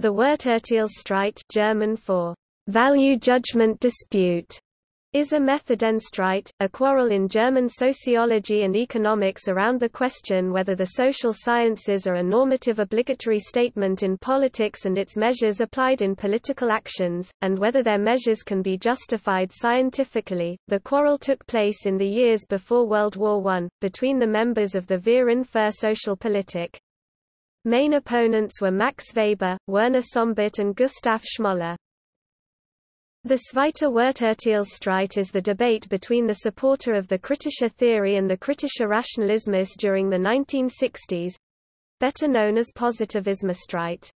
The Werturteilsstreit German for value judgment dispute is a Methodenstreit, a quarrel in German sociology and economics around the question whether the social sciences are a normative obligatory statement in politics and its measures applied in political actions, and whether their measures can be justified scientifically. The quarrel took place in the years before World War I, between the members of the Verein für Sozialpolitik. Main opponents were Max Weber, Werner Sombart and Gustav Schmoller. The Zweite Werturteilsstreit is the debate between the supporter of the Kritische theory and the Kritischer Rationalismus during the 1960s better known as Positivismusstreit.